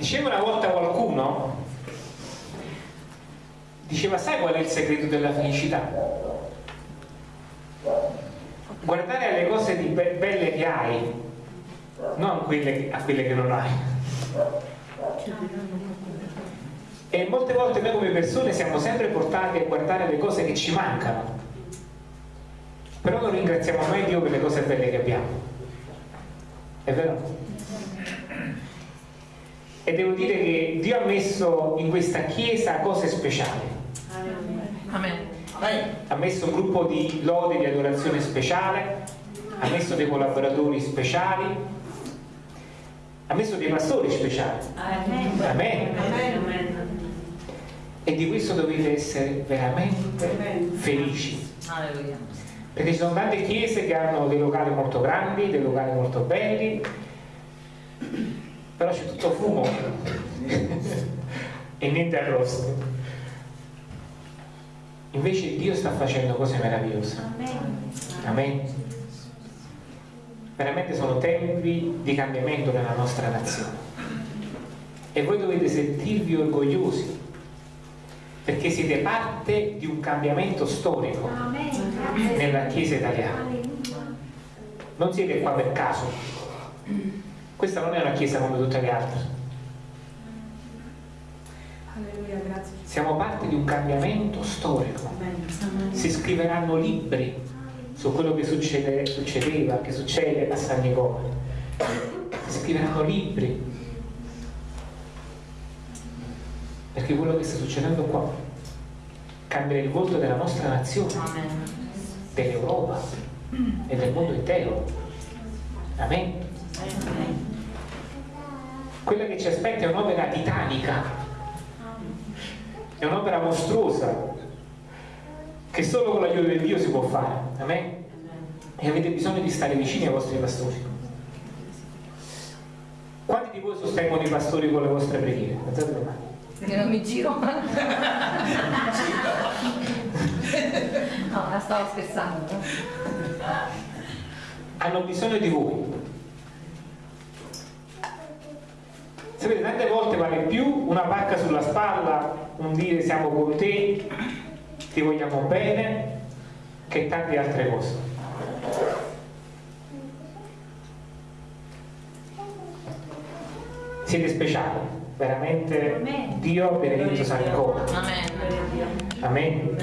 Diceva una volta qualcuno, diceva sai qual è il segreto della felicità? Guardare alle cose be- belle che hai, non quelle, a quelle che non hai. E molte volte noi come persone siamo sempre portati a guardare le cose che ci mancano, però non ringraziamo mai Dio per le cose belle che abbiamo. È vero? E devo dire che Dio ha messo in questa chiesa cose speciali. Amen. Ha messo un gruppo di lode di adorazione speciale, ha messo dei collaboratori speciali, ha messo dei pastori speciali. Amen. Amen. Amen. E di questo dovete essere veramente felici. Alleluia. Perché ci sono tante chiese che hanno dei locali molto grandi, dei locali molto belli, però c'è tutto fumo e niente arrosto. Invece Dio sta facendo cose meravigliose. Amen. Veramente sono tempi di cambiamento nella nostra nazione. E voi dovete sentirvi orgogliosi perché siete parte di un cambiamento storico nella Chiesa italiana. Non siete qua per caso. Questa non è una Chiesa come tutte le altre. Alleluia. Siamo parte di un cambiamento storico. Si scriveranno libri su quello che succede- succedeva, che succede a San Nicola. Si scriveranno libri. Perché quello che sta succedendo qua cambierà il volto della nostra nazione, dell'Europa e del mondo intero. Amen. Quella che ci aspetta è un'opera titanica, è un'opera mostruosa che solo con l'aiuto di Dio si può fare. Amen. E avete bisogno di stare vicini ai vostri pastori. Quanti di voi sostengono i pastori con le vostre preghiere? Alzate le mani. Io non mi giro. no, la stavo scherzando. no? hanno bisogno di voi. Sapete, tante volte vale più una pacca sulla spalla, un dire siamo con te, ti vogliamo bene, che tante altre cose. Siete speciali, veramente Amen. Dio benedetto San Nicola. Amen. Amen.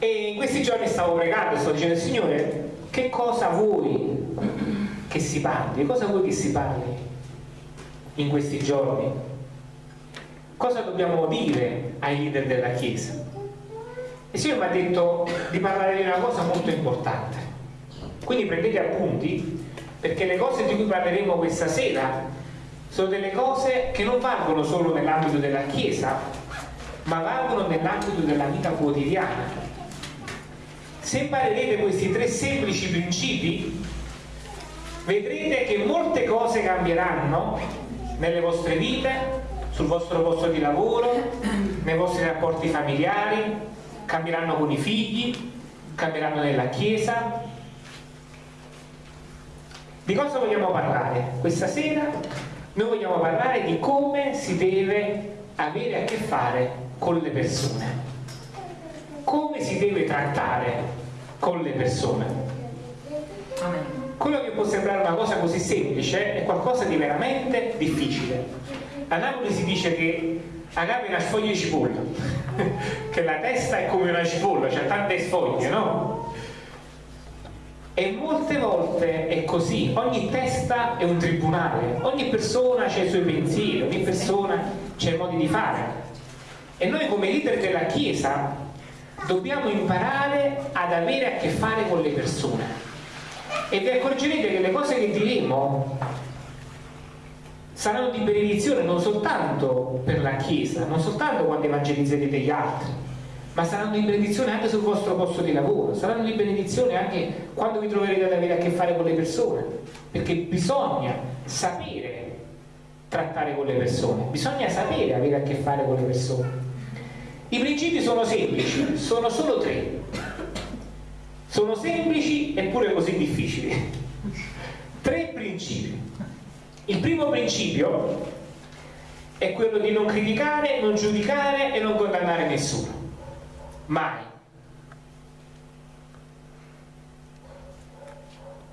E in questi giorni stavo pregando, sto dicendo, Signore, che cosa vuoi che si parli? Cosa vuoi che si parli in questi giorni? Cosa dobbiamo dire ai leader della Chiesa? Il Signore mi ha detto di parlare di una cosa molto importante. Quindi prendete appunti perché le cose di cui parleremo questa sera sono delle cose che non valgono solo nell'ambito della Chiesa, ma valgono nell'ambito della vita quotidiana. Se imparerete questi tre semplici principi, vedrete che molte cose cambieranno nelle vostre vite, sul vostro posto di lavoro, nei vostri rapporti familiari, cambieranno con i figli, cambieranno nella Chiesa. Di cosa vogliamo parlare? Questa sera noi vogliamo parlare di come si deve avere a che fare con le persone. Come si deve trattare con le persone. Amen. Quello che può sembrare una cosa così semplice è qualcosa di veramente difficile. A Napoli si dice che agape è una sfoglia di cipolla, che la testa è come una cipolla, c'ha tante sfoglie, no? E molte volte è così, ogni testa è un tribunale, ogni persona ha i suoi pensieri, ogni persona ha i modi di fare. E noi come leader della Chiesa dobbiamo imparare ad avere a che fare con le persone. E vi accorgerete che le cose che diremo saranno di benedizione non soltanto per la Chiesa, non soltanto quando evangelizzerete gli altri, ma saranno di benedizione anche sul vostro posto di lavoro, saranno di benedizione anche quando vi troverete ad avere a che fare con le persone, perché bisogna sapere trattare con le persone, bisogna sapere avere a che fare con le persone. I principi sono semplici, sono solo tre. Sono semplici eppure così difficili. Tre principi. Il primo principio è quello di non criticare, non giudicare e non condannare nessuno. Mai.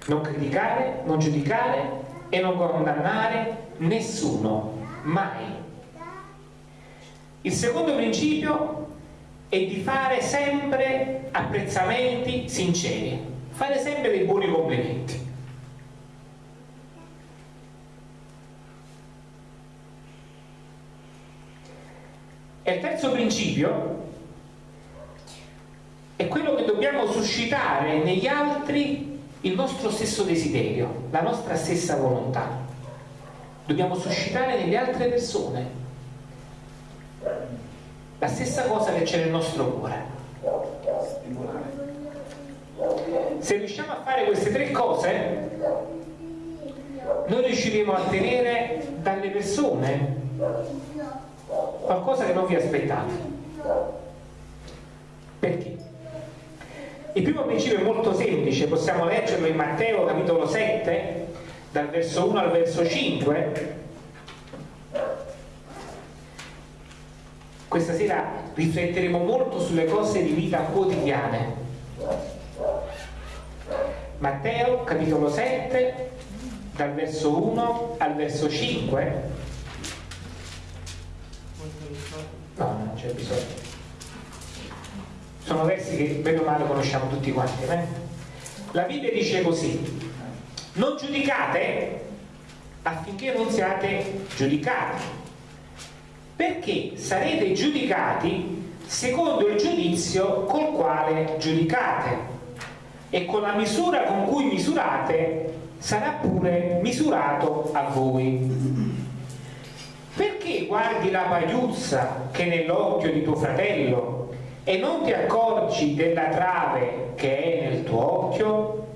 Non criticare, non giudicare e non condannare nessuno. Mai. Il secondo principio è di fare sempre apprezzamenti sinceri, fare sempre dei buoni complimenti. E il terzo principio è quello che dobbiamo suscitare negli altri il nostro stesso desiderio, la nostra stessa volontà. Dobbiamo suscitare nelle altre persone la stessa cosa che c'è nel nostro cuore. Se riusciamo a fare queste tre cose, noi riusciremo a ottenere dalle persone qualcosa che non vi aspettate. Perché? Il primo principio è molto semplice, possiamo leggerlo in Matteo capitolo 7, dal verso 1 al verso 5. Questa sera rifletteremo molto sulle cose di vita quotidiane. Matteo capitolo 7, dal verso 1 al verso 5. No, non c'è bisogno sono versi che bene o male conosciamo tutti quanti. Eh? La Bibbia dice così, non giudicate affinché non siate giudicati, perché sarete giudicati secondo il giudizio col quale giudicate e con la misura con cui misurate sarà pure misurato a voi. Perché guardi la pagliuzza che è nell'occhio di tuo fratello e non ti accorgi della trave che è nel tuo occhio?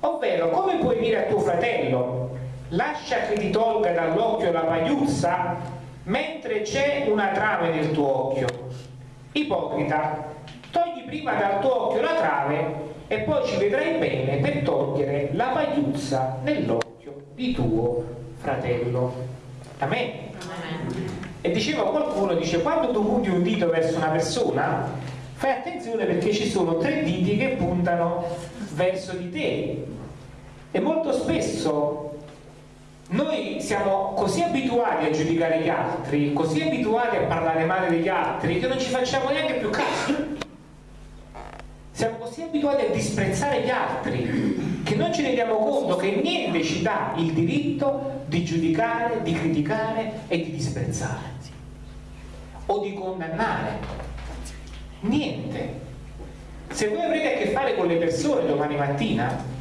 Ovvero, come puoi dire a tuo fratello, lascia che ti tolga dall'occhio la pagliuzza, mentre c'è una trave nel tuo occhio? Ipocrita, togli prima dal tuo occhio la trave e poi ci vedrai bene per togliere la pagliuzza nell'occhio di tuo fratello. Amen. E diceva qualcuno, dice, quando tu punti un dito verso una persona, fai attenzione perché ci sono tre diti che puntano verso di te. E molto spesso noi siamo così abituati a giudicare gli altri, così abituati a parlare male degli altri, che non ci facciamo neanche più caso. Siamo così abituati a disprezzare gli altri che non ci rendiamo conto che niente ci dà il diritto di giudicare, di criticare e di disprezzare o di condannare. Niente. Se voi avrete a che fare con le persone domani mattina,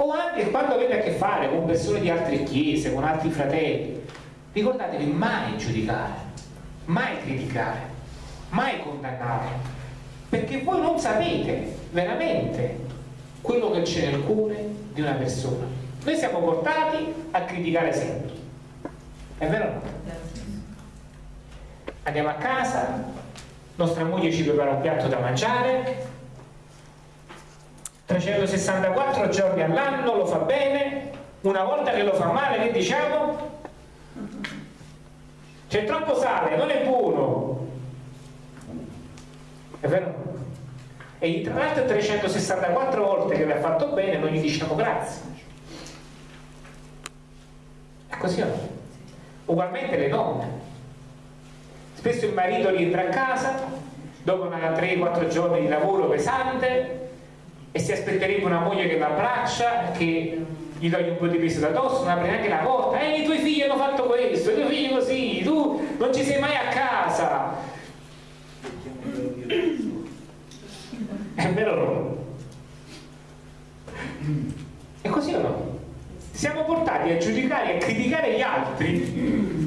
o anche quando avete a che fare con persone di altre chiese, con altri fratelli, ricordatevi mai giudicare, mai criticare, mai condannare, perché voi non sapete veramente quello che c'è nel cuore di una persona. Noi siamo portati a criticare sempre. È vero o no? andiamo a casa, nostra moglie ci prepara un piatto da mangiare, 364 giorni all'anno lo fa bene, una volta che lo fa male che diciamo? C'è troppo sale, non è buono. È vero? E tra l'altro 364 volte che vi ha fatto bene non gli diciamo grazie. È così o no? Ugualmente le donne Spesso il marito rientra a casa dopo una 3-4 giorni di lavoro pesante e si aspetterebbe una moglie che lo abbraccia, che gli toglie un po' di peso da addosso, non apre neanche la porta, ehi i tuoi figli hanno fatto questo, i tuoi figli così, tu non ci sei mai a casa. È vero? È così o no? Siamo portati a giudicare e a criticare gli altri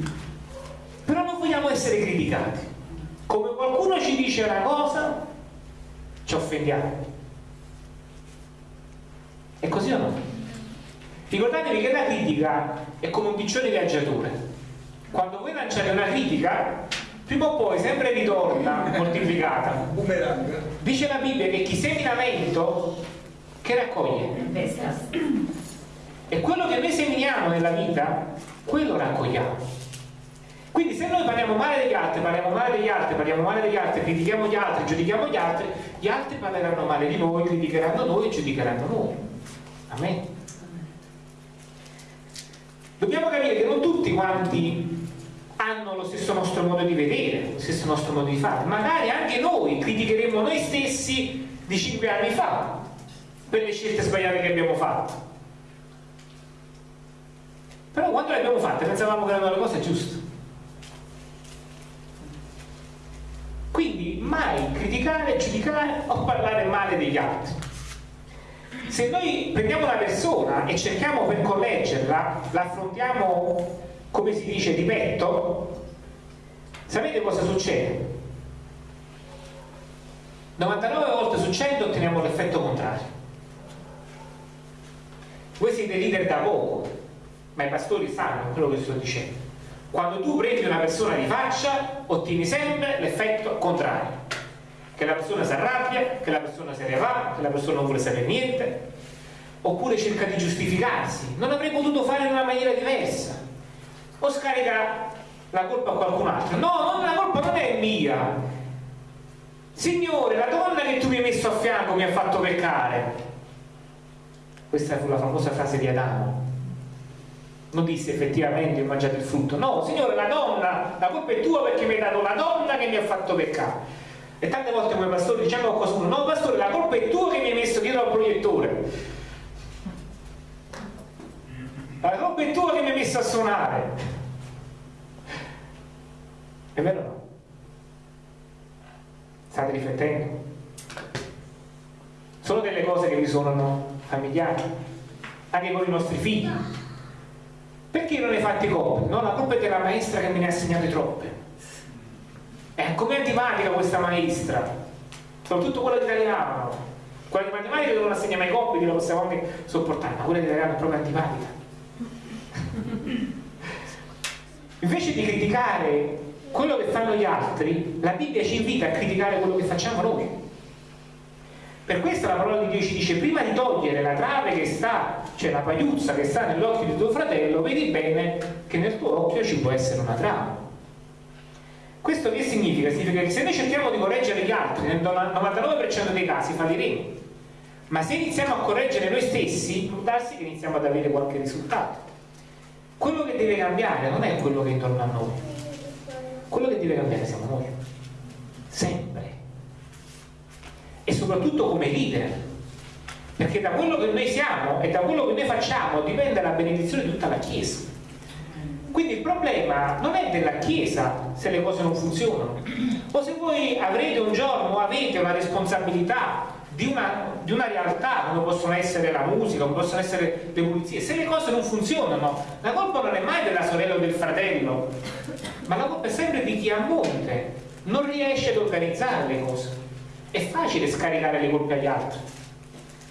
però non vogliamo essere criticati. Come qualcuno ci dice una cosa, ci offendiamo. È così o no? Ricordatevi che la critica è come un piccione viaggiatore. Quando voi lanciate una critica, prima o poi sempre ritorna moltiplicata. Dice la Bibbia che chi semina vento, che raccoglie? E quello che noi seminiamo nella vita, quello raccogliamo. Quindi se noi parliamo male degli altri, parliamo male degli altri, parliamo male degli altri, critichiamo gli altri, giudichiamo gli altri, gli altri parleranno male di noi, criticheranno noi e giudicheranno noi. Amen. Dobbiamo capire che non tutti quanti hanno lo stesso nostro modo di vedere, lo stesso nostro modo di fare. Magari anche noi criticheremo noi stessi di cinque anni fa per le scelte sbagliate che abbiamo fatto. Però quando le abbiamo fatte pensavamo che erano le cose giuste. Quindi mai criticare, giudicare o parlare male degli altri. Se noi prendiamo una persona e cerchiamo per correggerla, la affrontiamo, come si dice, di petto, sapete cosa succede? 99 volte su 100 otteniamo l'effetto contrario. Voi siete leader da poco, ma i pastori sanno quello che sto dicendo. Quando tu prendi una persona di faccia, ottieni sempre l'effetto contrario. Che la persona si arrabbia, che la persona se ne va, che la persona non vuole sapere niente, oppure cerca di giustificarsi. Non avrei potuto fare in una maniera diversa. O scarica la colpa a qualcun altro. No, la colpa non è mia. Signore, la donna che tu mi hai messo a fianco mi ha fatto peccare. Questa fu la famosa frase di Adamo non disse effettivamente ho mangiato il frutto no signore la donna la colpa è tua perché mi hai dato la donna che mi ha fatto peccare e tante volte come pastore diciamo a qualcuno no pastore la colpa è tua che mi hai messo dietro al proiettore la colpa è tua che mi hai messo a suonare è vero no? state riflettendo? sono delle cose che vi suonano familiari anche con i nostri figli perché non hai fatti compiti? No, la colpa è della maestra che me ne ha assegnate troppe. È come antipatica questa maestra, soprattutto quella di italiano. Quella di matematica che non assegna mai compiti, la possiamo anche sopportare, ma quella di italiano è proprio antipatica. Invece di criticare quello che fanno gli altri, la Bibbia ci invita a criticare quello che facciamo noi. Per questo la parola di Dio ci dice prima di togliere la trave che sta, cioè la pagliuzza che sta nell'occhio di tuo fratello, vedi bene che nel tuo occhio ci può essere una trave. Questo che significa? Significa che se noi cerchiamo di correggere gli altri, nel 99% dei casi falliremo. Ma se iniziamo a correggere noi stessi, può darsi che iniziamo ad avere qualche risultato. Quello che deve cambiare non è quello che è intorno a noi. Quello che deve cambiare siamo noi. Sempre e soprattutto come leader perché da quello che noi siamo e da quello che noi facciamo dipende la benedizione di tutta la Chiesa quindi il problema non è della Chiesa se le cose non funzionano. O se voi avrete un giorno avete una responsabilità di una, di una, realtà come possono essere la musica, come possono essere le pulizie se le cose non funzionano la colpa non è mai della sorella o del fratello ma la colpa è sempre di chi a monte non riesce ad organizzare le cose. È facile scaricare le colpe agli altri,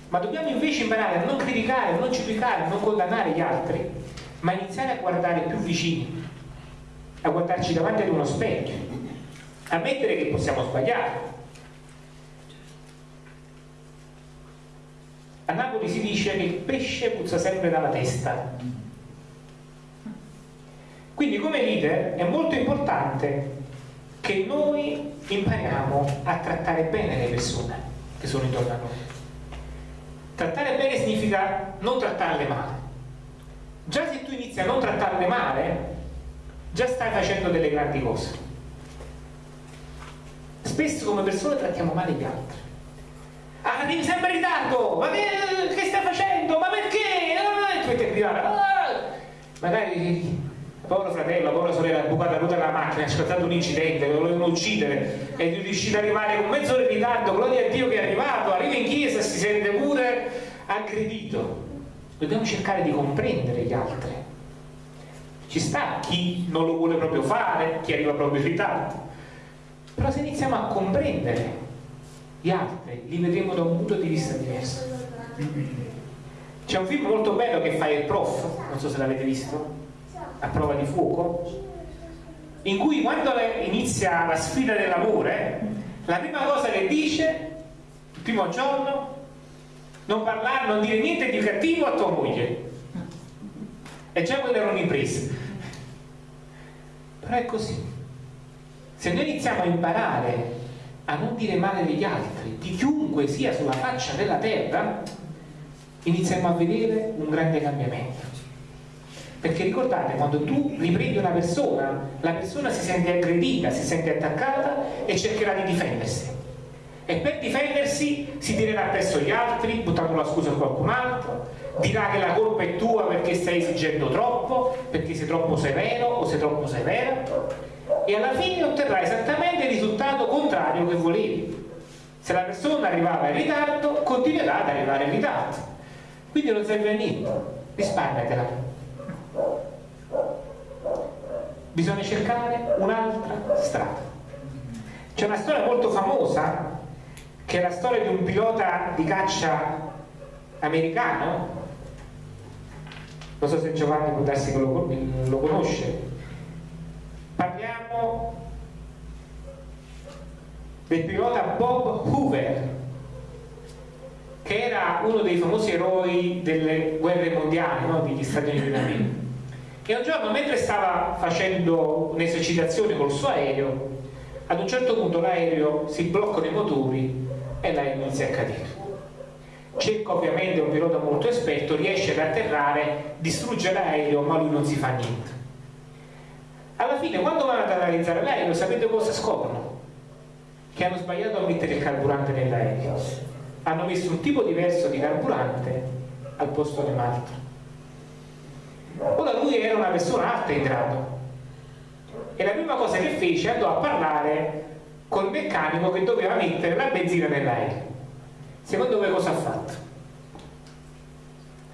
ma dobbiamo invece imparare a non criticare, a non giudicare, a non condannare gli altri, ma iniziare a guardare più vicini, a guardarci davanti ad uno specchio, a mettere che possiamo sbagliare. A Napoli si dice che il pesce puzza sempre dalla testa. Quindi come leader è molto importante che noi impariamo a trattare bene le persone che sono intorno a noi. Trattare bene significa non trattarle male. Già se tu inizi a non trattarle male, già stai facendo delle grandi cose. Spesso come persone trattiamo male gli altri. Ah, devi sempre in ritardo! Ma che, stai facendo? Ma perché? Ah, ti metti a gridare. Ah! Magari povero fratello, povera sorella, bucata tutta la macchina, ha scattato un incidente, lo volevano uccidere, è riuscito ad arrivare con mezz'ora in ritardo, gloria a Dio che è arrivato, arriva in chiesa e si sente pure aggredito. Dobbiamo cercare di comprendere gli altri. Ci sta chi non lo vuole proprio fare, chi arriva proprio in ritardo. Però se iniziamo a comprendere gli altri, li vedremo da un punto di vista diverso. C'è un film molto bello che fa il prof, non so se l'avete visto, a prova di fuoco, in cui quando inizia la sfida dell'amore, la prima cosa che dice, il primo giorno, non parlare, non dire niente di cattivo a tua moglie. E già quella era un'impresa. Però è così. Se noi iniziamo a imparare a non dire male degli altri, di chiunque sia sulla faccia della terra, iniziamo a vedere un grande cambiamento. Perché ricordate, quando tu riprendi una persona, la persona si sente aggredita, si sente attaccata e cercherà di difendersi. E per difendersi si tirerà presso gli altri, buttando la scusa a qualcun altro, dirà che la colpa è tua perché stai esigendo troppo, perché sei troppo severo o sei troppo severa, e alla fine otterrà esattamente il risultato contrario che volevi. Se la persona arrivava in ritardo, continuerà ad arrivare in ritardo. Quindi non serve a niente, risparmiatela bisogna cercare un'altra strada c'è una storia molto famosa che è la storia di un pilota di caccia americano non so se Giovanni può darsi che lo, lo conosce parliamo del pilota Bob Hoover che era uno dei famosi eroi delle guerre mondiali no? degli Stati Uniti d'America e un giorno mentre stava facendo un'esercitazione col suo aereo ad un certo punto l'aereo si bloccano i motori e l'aereo inizia a cadere. Cerca ovviamente un pilota molto esperto riesce ad atterrare distrugge l'aereo ma lui non si fa niente. Alla fine quando vanno ad analizzare l'aereo sapete cosa scoprono? che hanno sbagliato a mettere il carburante nell'aereo. Hanno messo un tipo diverso di carburante al posto di un altro. Ora lui era una persona alta in grado. E la prima cosa che fece andò a parlare col meccanico che doveva mettere la benzina nell'aereo. Secondo voi cosa ha fatto?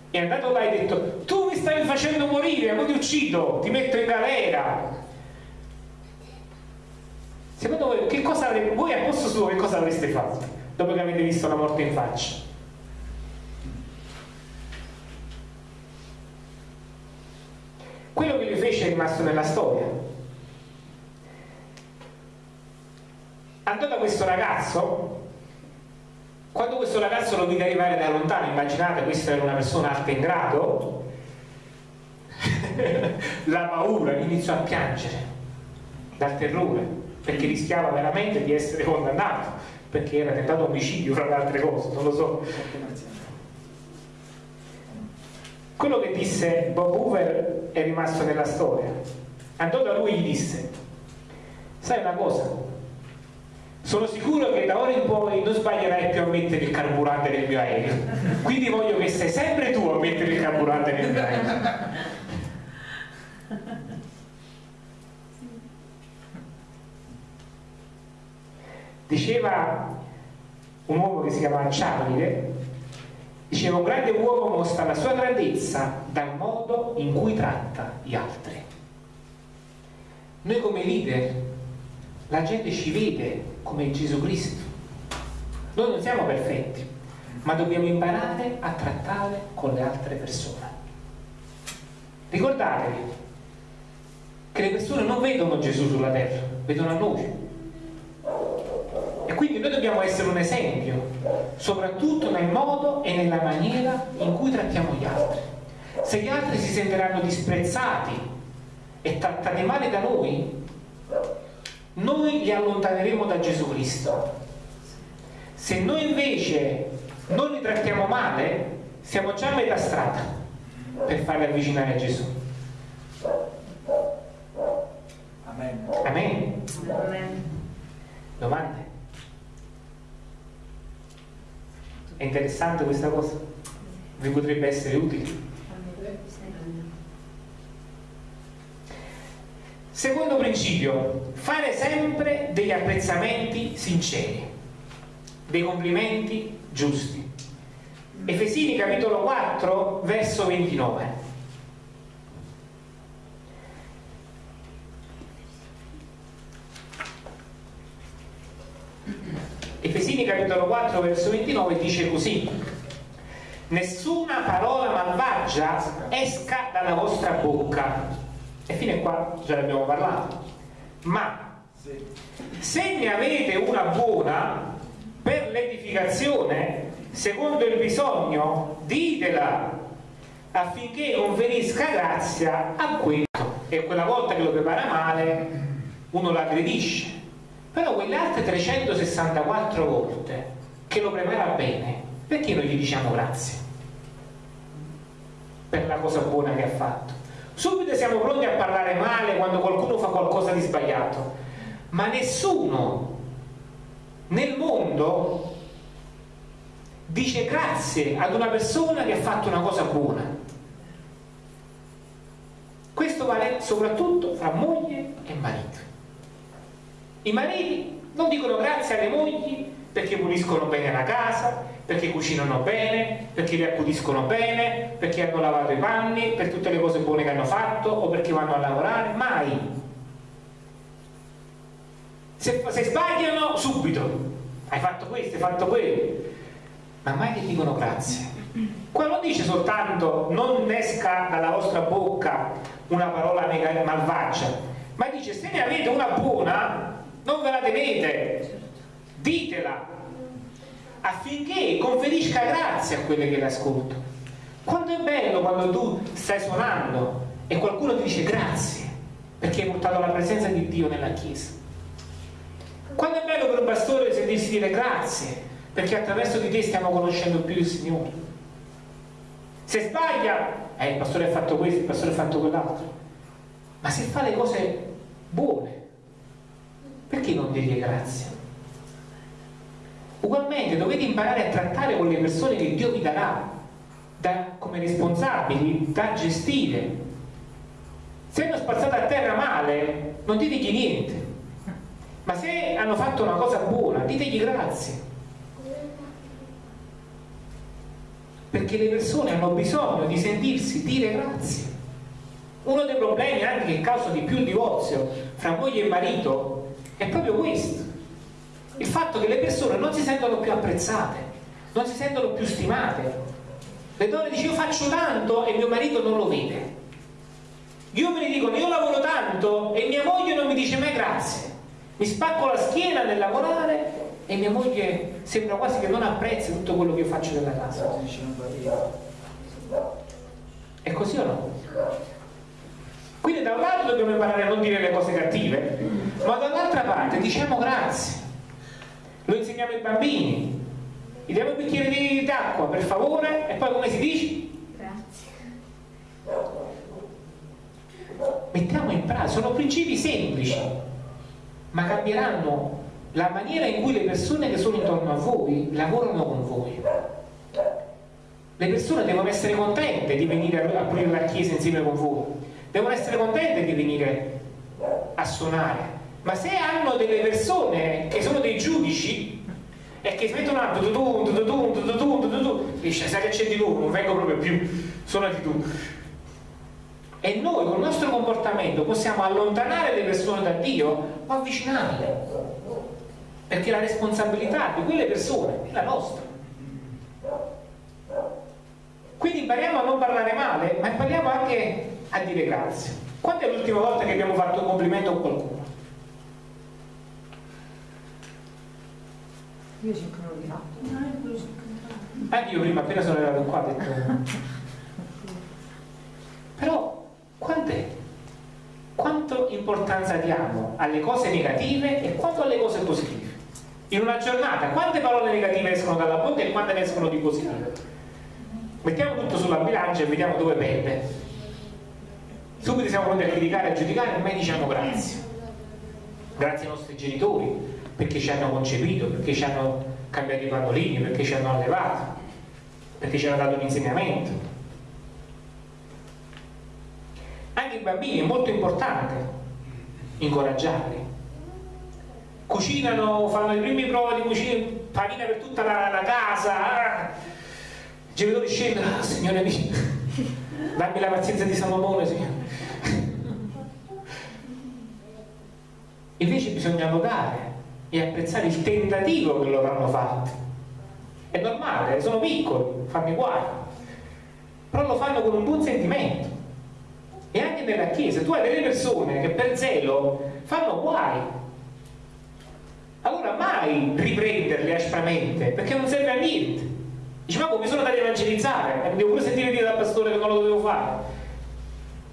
È andato là e ha detto tu mi stai facendo morire, poi ti uccido, ti metto in galera. Secondo voi che cosa avreste, voi a posto suo che cosa avreste fatto dopo che avete visto la morte in faccia? Quello che lui fece è rimasto nella storia. Andò da questo ragazzo, quando questo ragazzo lo vide arrivare da lontano, immaginate questa era una persona alta in grado, la paura iniziò a piangere dal terrore, perché rischiava veramente di essere condannato, perché era tentato omicidio fra le altre cose, non lo so quello che disse Bob Hoover è rimasto nella storia. Andò da lui e gli disse, sai una cosa, sono sicuro che da ora in poi non sbaglierai più a mettere il carburante nel mio aereo, quindi voglio che sei sempre tu a mettere il carburante nel mio aereo. Diceva un uomo che si chiamava Ciamide, Diceva un grande uomo mostra la sua grandezza dal modo in cui tratta gli altri. Noi come leader, la gente ci vede come Gesù Cristo. Noi non siamo perfetti, ma dobbiamo imparare a trattare con le altre persone. Ricordatevi che le persone non vedono Gesù sulla terra, vedono a noi. E quindi noi dobbiamo essere un esempio, soprattutto nel modo e nella maniera in cui trattiamo gli altri. Se gli altri si sentiranno disprezzati e trattati male da noi, noi li allontaneremo da Gesù Cristo. Se noi invece non li trattiamo male, siamo già a metà strada per farli avvicinare a Gesù. Amen. Amen. Amen. Domande? È interessante questa cosa? Vi potrebbe essere utile? Secondo principio, fare sempre degli apprezzamenti sinceri, dei complimenti giusti. Efesini capitolo 4, verso 29. Efesini capitolo 4 verso 29 dice così nessuna parola malvagia esca dalla vostra bocca e fino qua già ne abbiamo parlato ma se ne avete una buona per l'edificazione secondo il bisogno ditela affinché conferisca grazia a quello. E quella volta che lo prepara male, uno l'aggredisce. Però quelle altre 364 volte che lo prepara bene, perché non gli diciamo grazie? Per la cosa buona che ha fatto. Subito siamo pronti a parlare male quando qualcuno fa qualcosa di sbagliato, ma nessuno nel mondo dice grazie ad una persona che ha fatto una cosa buona. Questo vale soprattutto fra moglie e marito. I mariti non dicono grazie alle mogli perché puliscono bene la casa, perché cucinano bene, perché li accudiscono bene, perché hanno lavato i panni, per tutte le cose buone che hanno fatto o perché vanno a lavorare, mai. Se, se sbagliano, subito. Hai fatto questo, hai fatto quello. Ma mai ti dicono grazie. Qua non dice soltanto non esca dalla vostra bocca una parola malvagia, ma dice se ne avete una buona, non ve la tenete, ditela affinché conferisca grazia a quelle che le ascoltano. Quanto è bello quando tu stai suonando e qualcuno ti dice grazie perché hai portato la presenza di Dio nella Chiesa. Quanto è bello per un pastore sentirsi dire grazie perché attraverso di te stiamo conoscendo più il Signore. Se sbaglia, eh, il pastore ha fatto questo, il pastore ha fatto quell'altro. Ma se fa le cose buone, perché non dirgli grazie? Ugualmente dovete imparare a trattare con le persone che Dio vi darà da, come responsabili da gestire. Se hanno spazzato a terra male, non ditegli niente, ma se hanno fatto una cosa buona, ditegli grazie. Perché le persone hanno bisogno di sentirsi dire grazie. Uno dei problemi anche che causa di più il divorzio fra moglie e marito è proprio questo il fatto che le persone non si sentono più apprezzate, non si sentono più stimate. Le donne dicono io faccio tanto e mio marito non lo vede. Gli uomini dicono io lavoro tanto e mia moglie non mi dice mai grazie. Mi spacco la schiena nel lavorare e mia moglie sembra quasi che non apprezzi tutto quello che io faccio nella casa. È così o no? Quindi da un lato dobbiamo imparare a non dire le cose cattive, ma dall'altra parte diciamo grazie lo insegniamo ai bambini gli diamo un bicchiere d'acqua per favore e poi come si dice? Grazie. Mettiamo in pratica, sono principi semplici, ma cambieranno la maniera in cui le persone che sono intorno a voi lavorano con voi. Le persone devono essere contente di venire a aprire la chiesa insieme con voi, devono essere contente di venire a suonare, ma se hanno delle persone che sono dei giudici e che si mettono a tututun, tututun, tututun, tututun, dice sai che c'è di tu, non vengo proprio più, suonati tu. E noi con il nostro comportamento possiamo allontanare le persone da Dio o avvicinarle. Perché la responsabilità di quelle persone è la nostra. Quindi impariamo a non parlare male, ma impariamo anche a dire grazie. Quando è l'ultima volta che abbiamo fatto un complimento a qualcuno? Io 5 non li fatto. Anche io prima appena sono arrivato qua ho detto... Però quant'è? Quanto importanza diamo alle cose negative e quanto alle cose positive? In una giornata quante parole negative escono dalla bocca e quante ne escono di positive? Mettiamo tutto sulla bilancia e vediamo dove perde. Subito siamo pronti a criticare e a giudicare e mai diciamo grazie. Grazie ai nostri genitori, perché ci hanno concepito, perché ci hanno cambiato i pannolini, perché ci hanno allevato, perché ci hanno dato un insegnamento. Anche i bambini è molto importante incoraggiarli. Cucinano, fanno le prime prove di cucina, panina per tutta la, la casa. Ah. I genitori scendono, ah, Signore mio, dammi la pazienza di Salomone, Signore. Invece bisogna lodare e apprezzare il tentativo che loro hanno fatto. È normale, sono piccoli, fanno i guai, però lo fanno con un buon sentimento. E anche nella Chiesa, tu hai delle persone che per zelo fanno guai. Allora mai riprenderle aspramente, perché non serve a niente. Dice, ma come sono andato a evangelizzare? E mi devo pure sentire dire dal pastore che non lo dovevo fare.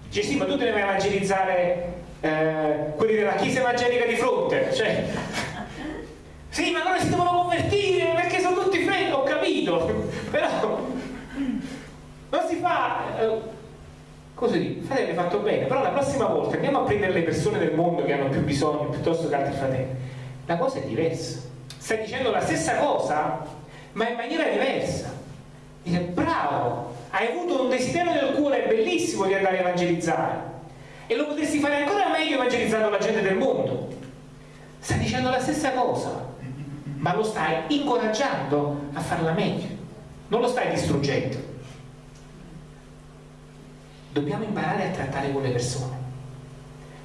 Dice, sì, ma tu a evangelizzare eh, quelli della chiesa evangelica di fronte. Cioè, sì, ma loro si devono convertire perché sono tutti freddi, ho capito, però non si fa... Eh, così, fratelli, fatto bene, però la prossima volta andiamo a prendere le persone del mondo che hanno più bisogno piuttosto che altri fratelli. La cosa è diversa. Stai dicendo la stessa cosa, ma in maniera diversa. Dice, bravo, hai avuto un desiderio nel cuore bellissimo di andare a evangelizzare e lo potresti fare ancora meglio evangelizzando la gente del mondo. Stai dicendo la stessa cosa, ma lo stai incoraggiando a farla meglio, non lo stai distruggendo. Dobbiamo imparare a trattare con le persone.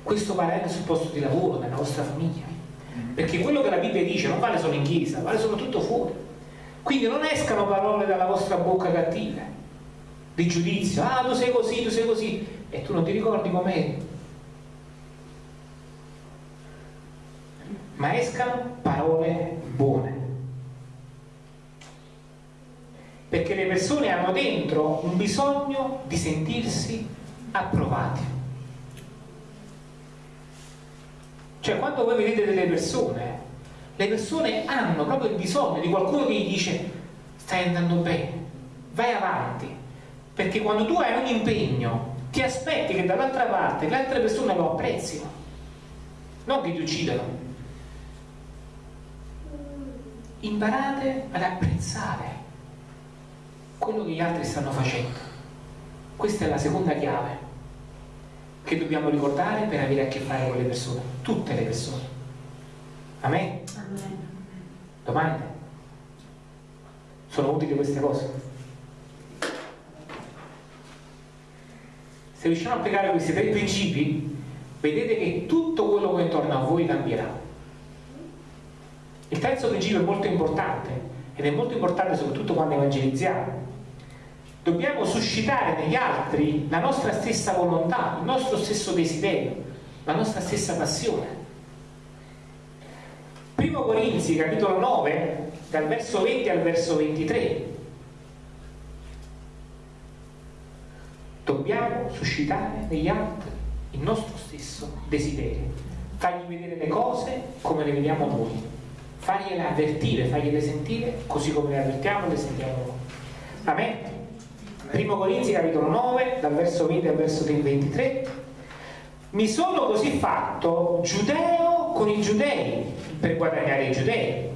Questo vale anche sul posto di lavoro, nella nostra famiglia. Perché quello che la Bibbia dice non vale solo in chiesa, vale soprattutto fuori. Quindi non escano parole dalla vostra bocca cattive, di giudizio, ah tu sei così, tu sei così, e tu non ti ricordi com'eri. Ma escano parole buone. Perché le persone hanno dentro un bisogno di sentirsi approvati. Cioè quando voi vedete delle persone, le persone hanno proprio il bisogno di qualcuno che gli dice stai andando bene, vai avanti, perché quando tu hai un impegno ti aspetti che dall'altra parte le altre persone lo apprezzino, non che ti uccidano. Imparate ad apprezzare quello che gli altri stanno facendo. Questa è la seconda chiave che dobbiamo ricordare per avere a che fare con le persone, tutte le persone. Amen? Amen. Domande? Sono utili queste cose? Se riusciamo a applicare questi tre principi, vedete che tutto quello che è intorno a voi cambierà. Il terzo principio è molto importante ed è molto importante soprattutto quando evangelizziamo dobbiamo suscitare negli altri la nostra stessa volontà, il nostro stesso desiderio, la nostra stessa passione. Primo Corinzi, capitolo 9, dal verso 20 al verso 23. Dobbiamo suscitare negli altri il nostro stesso desiderio, fargli vedere le cose come le vediamo noi, fargliele avvertire, fargliele sentire così come le avvertiamo e le sentiamo noi. Amen. Primo Corinzi capitolo 9, dal verso 20 al verso 23. Mi sono così fatto giudeo con i giudei per guadagnare i giudei.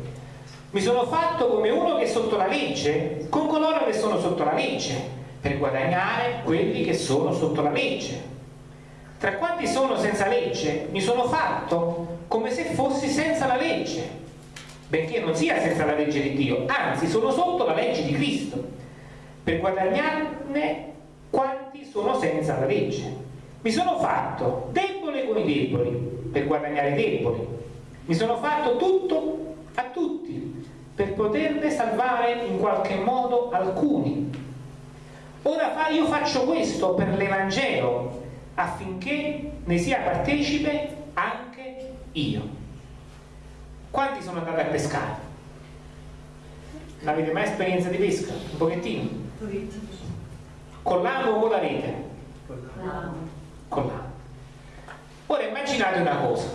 Mi sono fatto come uno che è sotto la legge con coloro che sono sotto la legge per guadagnare quelli che sono sotto la legge. Tra quanti sono senza legge, mi sono fatto come se fossi senza la legge, benché non sia senza la legge di Dio, anzi sono sotto la legge di Cristo per guadagnarne quanti sono senza la legge. Mi sono fatto debole con i deboli per guadagnare i deboli. Mi sono fatto tutto a tutti per poterne salvare in qualche modo alcuni. Ora io faccio questo per l'Evangelo affinché ne sia partecipe anche io. Quanti sono andati a pescare? Avete mai esperienza di pesca? Un pochettino? Con l'amo o con la rete? Con l'amo. Ora immaginate una cosa.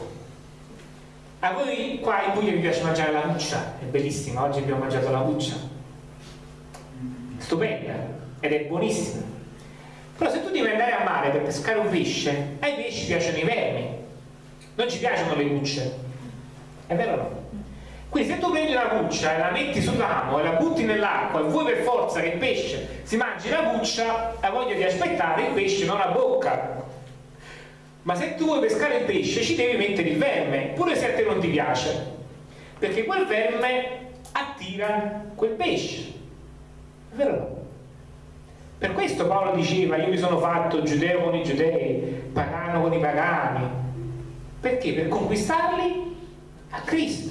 A voi qua in Puglia vi piace mangiare la cuccia, è bellissima, oggi abbiamo mangiato la cuccia. Stupenda ed è buonissima. Però se tu devi andare a mare per pescare un pesce, ai pesci piacciono i vermi, non ci piacciono le cucce. È vero o no? Quindi se tu prendi una cuccia e la metti sul ramo e la butti nell'acqua e vuoi per forza che il pesce si mangi la cuccia, la voglia di aspettare il pesce non ha bocca. Ma se tu vuoi pescare il pesce ci devi mettere il verme, pure se a te non ti piace, perché quel verme attira quel pesce. È vero o no? Per questo Paolo diceva io mi sono fatto giudeo con i giudei, pagano con i pagani. Perché? Per conquistarli a Cristo.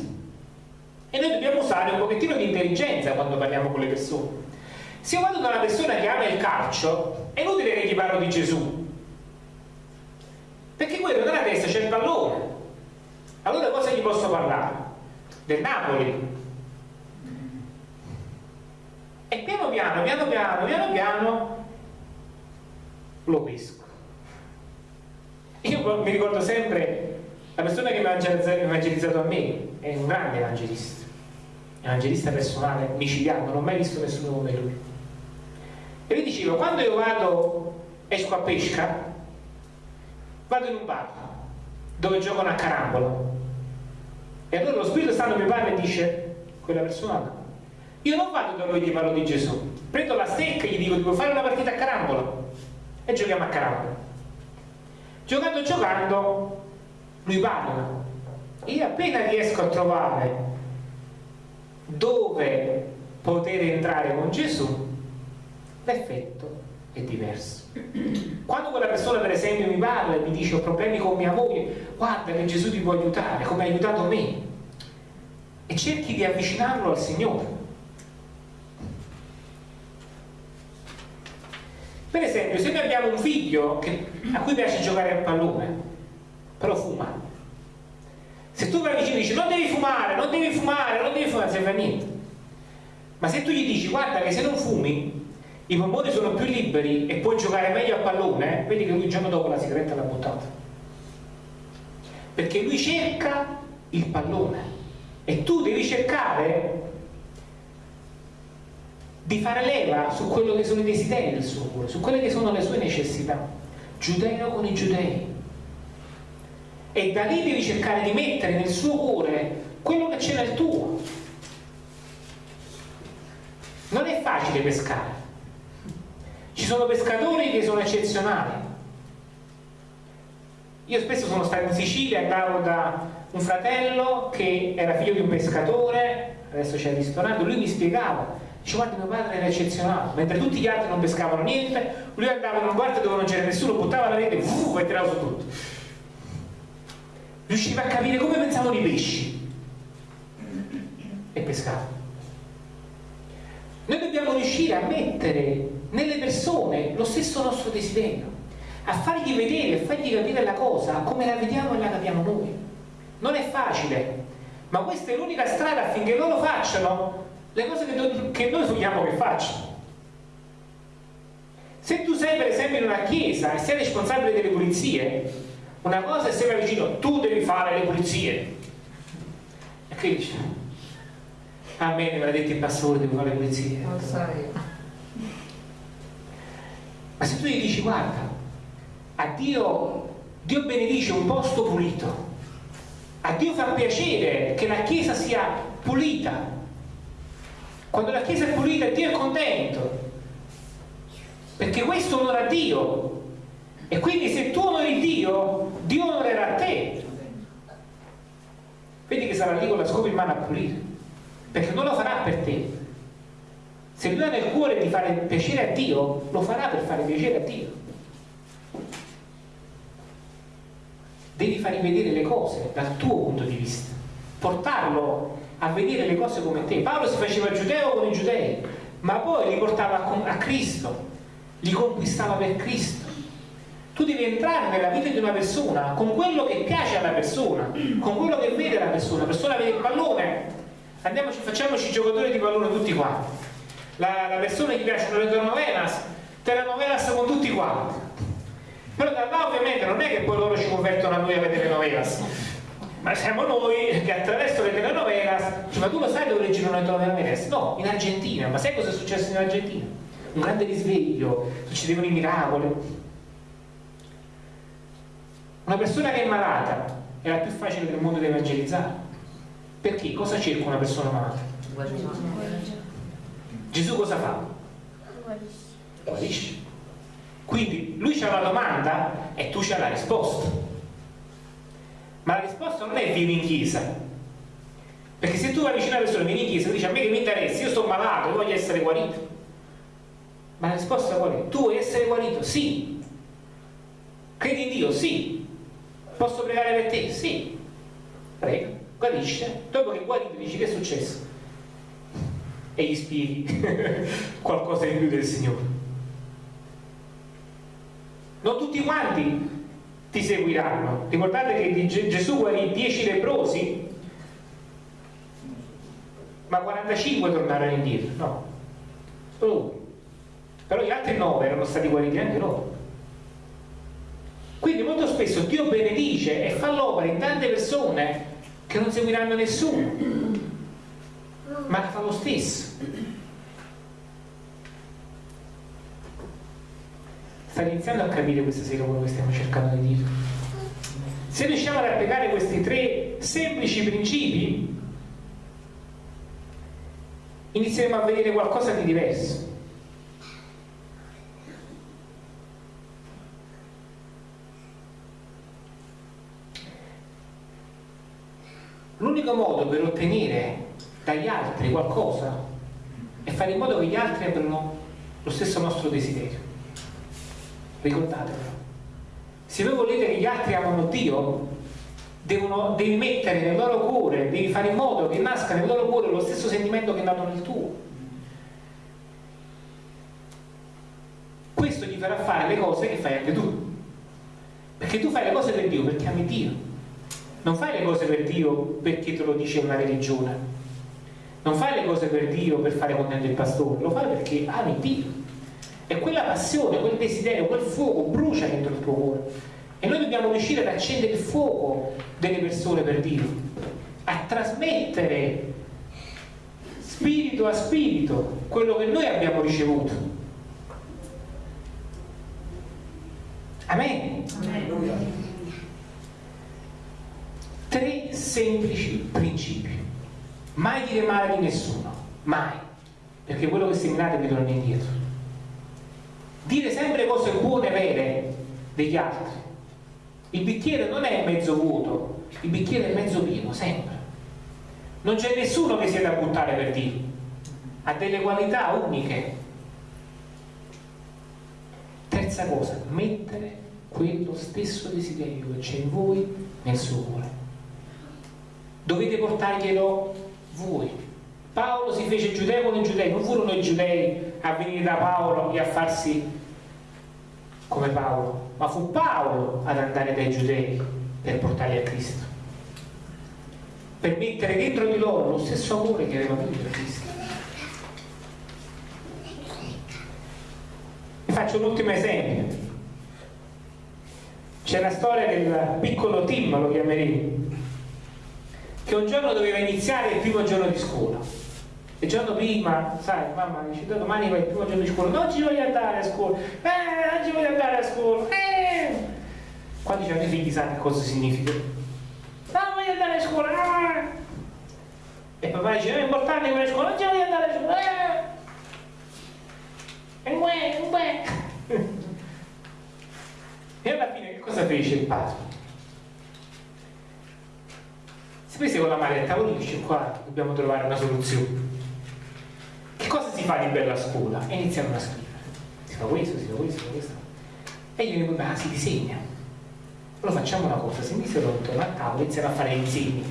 E noi dobbiamo usare un pochettino di intelligenza quando parliamo con le persone. Se io vado da una persona che ama il calcio, è inutile che gli parlo di Gesù. Perché quello nella testa c'è il pallone. Allora cosa gli posso parlare? Del Napoli. E piano piano, piano piano, piano piano, lo pesco. Io mi ricordo sempre la persona che mi ha evangelizzato a me, è un grande evangelista, evangelista personale, micidiale, non ho mai visto nessuno come lui. E lui diceva, quando io vado, esco a pesca, vado in un bar dove giocano a carambolo. E allora lo Spirito Santo mi parla e dice, quella persona io non vado da lui gli parlo di Gesù, prendo la stecca e gli dico devo fare una partita a carambolo e giochiamo a carambolo. Giocando giocando lui parla. Io appena riesco a trovare dove poter entrare con Gesù, l'effetto è diverso. Quando quella persona per esempio mi parla e mi dice ho problemi con mia moglie, guarda che Gesù ti può aiutare, come ha aiutato me, e cerchi di avvicinarlo al Signore. Per esempio, se noi abbiamo un figlio che, a cui piace giocare a pallone, però fuma, se tu vai vicino e dici non devi fumare, non devi fumare, non devi fumare, non serve a niente. Ma se tu gli dici guarda che se non fumi i polmoni sono più liberi e puoi giocare meglio a pallone, vedi che lui il giorno dopo la sigaretta l'ha buttata. Perché lui cerca il pallone e tu devi cercare di fare leva su quello che sono i desideri del suo cuore, su quelle che sono le sue necessità. Giudeo con i giudei. E da lì devi cercare di mettere nel suo cuore quello che c'è nel tuo. Non è facile pescare. Ci sono pescatori che sono eccezionali. Io spesso sono stato in Sicilia, andavo da un fratello che era figlio di un pescatore, adesso c'è il ristorante, lui mi spiegava Dice, guarda, mio padre era eccezionale, mentre tutti gli altri non pescavano niente, lui andava in un guardia dove non c'era nessuno, buttava la rete e tirava su tutto. Riusciva a capire come pensavano i pesci e pescava. Noi dobbiamo riuscire a mettere nelle persone lo stesso nostro desiderio, a fargli vedere, a fargli capire la cosa come la vediamo e la capiamo noi. Non è facile, ma questa è l'unica strada affinché loro facciano le cose che che noi vogliamo che facciano. Se tu sei per esempio in una chiesa e sei responsabile delle pulizie, una cosa è se vai vicino, tu devi fare le pulizie. E che dici? A me mi ha detto il pastore, devo fare le pulizie. Non sai. Ma se tu gli dici, guarda, a Dio, Dio benedice un posto pulito, a Dio fa piacere che la chiesa sia pulita, quando la Chiesa è pulita Dio è contento. Perché questo onora Dio. E quindi se tu onori Dio, Dio onorerà te. Vedi che sarà lì con la scopa in mano a pulire. Perché non lo farà per te. Se lui ha nel cuore di fare piacere a Dio, lo farà per fare piacere a Dio. Devi fargli vedere le cose dal tuo punto di vista, portarlo a vedere le cose come te. Paolo si faceva giudeo con i giudei, ma poi li portava a Cristo, li conquistava per Cristo. Tu devi entrare nella vita di una persona con quello che piace alla persona, con quello che vede la persona. La persona vede il pallone, andiamoci, facciamoci giocatori di pallone tutti quanti. La, la persona gli piacciono le telenovelas, telenovelas con tutti quanti. Però da là ovviamente non è che poi loro ci convertono a noi a vedere novelas ma siamo noi che attraverso le telenovelas cioè, ma tu lo sai dove girano le telenovelas? no, in Argentina, ma sai cosa è successo in Argentina? un grande risveglio succedevano i miracoli una persona che è malata è la più facile del mondo da evangelizzare perché? cosa cerca una persona malata? Gesù cosa fa? guarisce quindi lui c'ha la domanda e tu c'hai la risposta ma la risposta non è vieni in chiesa. Perché se tu vai vicino alla persona, vieni in chiesa, e dici a me che mi interessa, io sto malato, io voglio essere guarito. Ma la risposta qual è? Tu vuoi essere guarito? Sì. Credi in Dio? Sì. Posso pregare per te? Sì. Prega, guarisce. Dopo che guarito dici che è successo? E gli spieghi qualcosa di più del Signore. Non tutti quanti ti seguiranno. Ricordate che Gesù guarì 10 leprosi, ma 45 tornarono indietro. No, solo uno. però gli altri nove erano stati guariti anche loro. Quindi molto spesso Dio benedice e fa l'opera in tante persone che non seguiranno nessuno, ma la fa lo stesso. Stai iniziando a capire questa sera quello che stiamo cercando di dire? Se riusciamo ad applicare questi tre semplici principi, inizieremo a vedere qualcosa di diverso. L'unico modo per ottenere dagli altri qualcosa è fare in modo che gli altri abbiano lo stesso nostro desiderio. Ricordatelo. Se voi volete che gli altri amano Dio, devono, devi mettere nel loro cuore, devi fare in modo che nasca nel loro cuore lo stesso sentimento che è nato nel tuo. Questo gli farà fare le cose che fai anche tu. Perché tu fai le cose per Dio perché ami Dio non fai le cose per Dio perché te lo dice una religione. Non fai le cose per Dio per fare contento il pastore, lo fai perché ami Dio. E quella passione, quel desiderio, quel fuoco brucia dentro il tuo cuore. E noi dobbiamo riuscire ad accendere il fuoco delle persone per Dio, a trasmettere spirito a spirito quello che noi abbiamo ricevuto. Amen. Amen tre semplici principi. Mai dire male di nessuno, mai, perché quello che seminate vi torna indietro. Dire sempre cose buone e vere degli altri. Il bicchiere non è mezzo vuoto, il bicchiere è mezzo pieno, sempre. Non c'è nessuno che sia da buttare per Dio, ha delle qualità uniche. Terza cosa, mettere quello stesso desiderio che c'è in voi nel suo cuore dovete portarglielo voi. Paolo si fece giudeo con i giudei, non furono i giudei a venire da Paolo e a farsi come Paolo, ma fu Paolo ad andare dai giudei per portarli a Cristo. Per mettere dentro di loro lo stesso amore che aveva avuto per Cristo. Vi faccio un ultimo esempio. C'è la storia del piccolo Tim, lo chiameremo, che un giorno doveva iniziare il primo giorno di scuola. Il giorno prima, sai, mamma dice, domani vai il primo giorno di scuola, non ci voglio andare a scuola, eh, non ci voglio andare a scuola, eh. Quando c'hanno i figli sa che cosa significa? Non voglio andare a scuola, ah. E papà dice, è importante andare a scuola, non ci voglio andare a scuola, eh. E uè, uè. E alla fine che cosa fece il padre? Si prese con la maletta con dice qua dobbiamo trovare una soluzione. Che cosa si fa di bella scuola? e iniziano a scrivere si fa questo, si fa questo, si fa questo. E io dico ah si disegna. Allora facciamo una cosa si iniziano intorno al tavolo iniziano a fare disegni.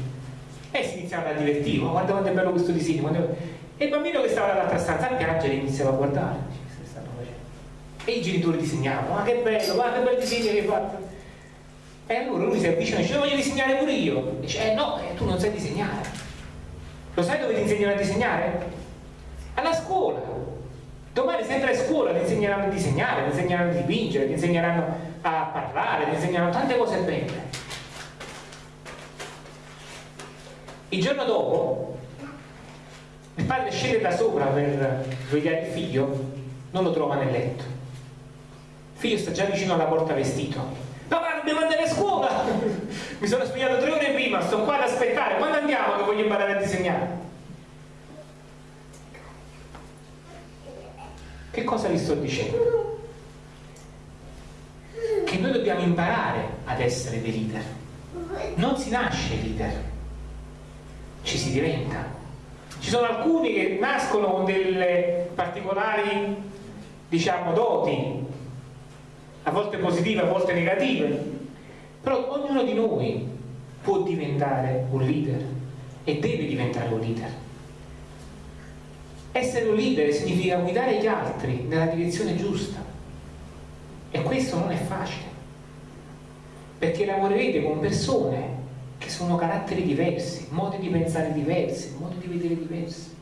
E si iniziano a divertire oh, guarda quanto è bello questo disegno e il bambino che stava dall'altra stanza a piangere iniziava a guardare. E i genitori disegnavano ma ah, che bello, guarda che bel disegno che hai fatto e allora lui si avvicina e dice, voglio disegnare pure io. Dice, eh no, eh, tu non sai disegnare. Lo sai dove ti insegnano a disegnare? Alla scuola. Domani sempre a scuola ti insegneranno a disegnare, ti insegneranno a dipingere, ti insegneranno a parlare, ti insegneranno tante cose belle. Il giorno dopo il padre scende da sopra per svegliare il figlio, non lo trova nel letto. Il figlio sta già vicino alla porta vestito dobbiamo andare a scuola. Mi sono svegliato tre ore prima sto qua ad aspettare. Quando andiamo che voglio imparare a disegnare? Che cosa vi sto dicendo? che noi dobbiamo imparare ad essere dei leader. Non si nasce leader ci si diventa. Ci sono alcuni che nascono con delle particolari diciamo doti a volte positive, a volte negative però ognuno di noi può diventare un leader e deve diventare un leader. Essere un leader significa guidare gli altri nella direzione giusta e questo non è facile perché lavorerete con persone che sono caratteri diversi, modi di pensare diversi, modi di vedere diversi.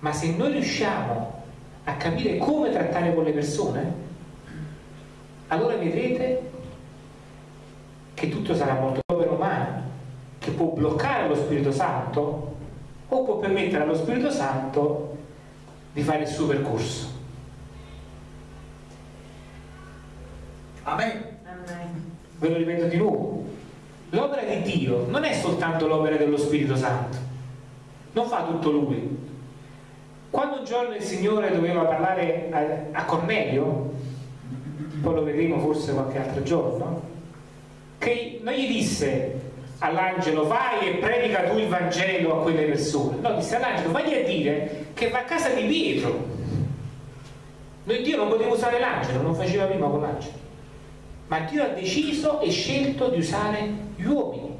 Ma se noi riusciamo a capire come trattare con le persone, allora vedrete che tutto sarà molto opera umana, che può bloccare lo Spirito Santo o può permettere allo Spirito Santo di fare il suo percorso. Amen. Ve lo ripeto di nuovo. L'opera di Dio non è soltanto l'opera dello Spirito Santo, non fa tutto Lui. Quando un giorno il Signore doveva parlare a, a Cornelio, poi lo vedremo forse qualche altro giorno, che non gli disse all'angelo vai e predica tu il Vangelo a quelle persone, no, disse all'angelo vai a dire che va a casa di Pietro. Noi Dio non poteva usare l'angelo, non faceva prima con l'angelo ma Dio ha deciso e scelto di usare gli uomini.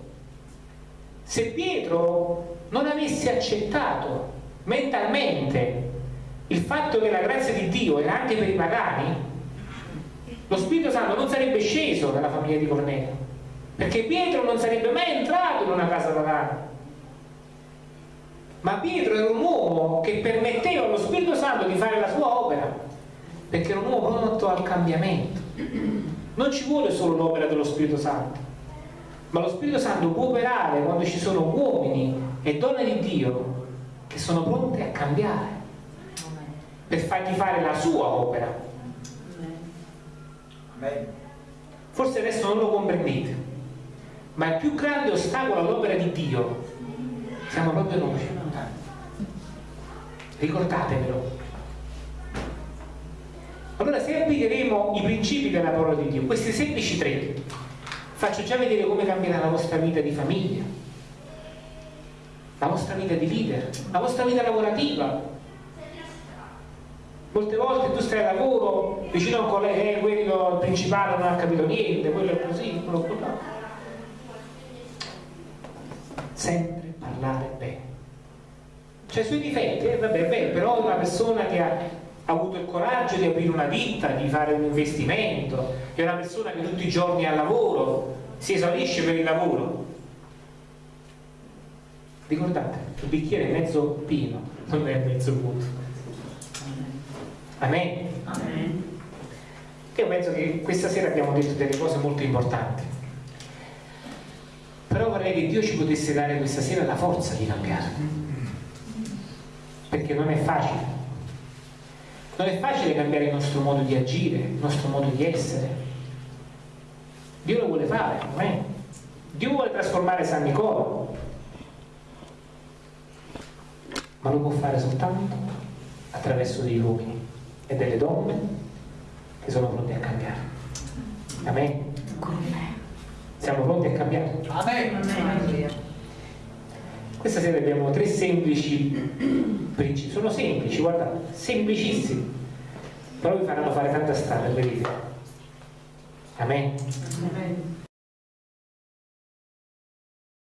Se Pietro non avesse accettato mentalmente il fatto che la grazia di Dio era anche per i pagani, lo Spirito Santo non sarebbe sceso nella famiglia di Cornelio, perché Pietro non sarebbe mai entrato in una casa pagana. Ma Pietro era un uomo che permetteva allo Spirito Santo di fare la sua opera, perché era un uomo pronto al cambiamento. Non ci vuole solo l'opera dello Spirito Santo, ma lo Spirito Santo può operare quando ci sono uomini e donne di Dio che sono pronti a cambiare per fargli fare la sua opera. Forse adesso non lo comprendete, ma il più grande ostacolo all'opera di Dio siamo proprio noi. Ricordatevelo. Allora se applicheremo i principi della parola di Dio, questi semplici tre, faccio già vedere come cambierà la vostra vita di famiglia, la vostra vita di leader, la vostra vita lavorativa. Molte volte tu stai a lavoro vicino a un collega, eh, quello principale non ha capito niente, quello è così, quello è là. Sempre parlare bene. C'è i suoi difetti, eh, vabbè, è vero, però è una persona che ha avuto il coraggio di aprire una ditta, di fare un investimento, è una persona che tutti i giorni ha lavoro, si esaurisce per il lavoro. Ricordate, il bicchiere è mezzo pieno, non è mezzo vuoto. Amen. Amen. Io penso che questa sera abbiamo detto delle cose molto importanti. Però vorrei che Dio ci potesse dare questa sera la forza di cambiare. Perché non è facile non è facile cambiare il nostro modo di agire, il nostro modo di essere. Dio lo vuole fare, amen. Dio vuole trasformare San Nicola, ma lo può fare soltanto attraverso degli uomini e delle donne che sono pronti a cambiare. Amen. Siamo pronti a cambiare. Amen. Questa sera abbiamo tre semplici principi, sono semplici, guardate, semplicissimi, però vi faranno fare tanta strada, vedete. Amen. Amen.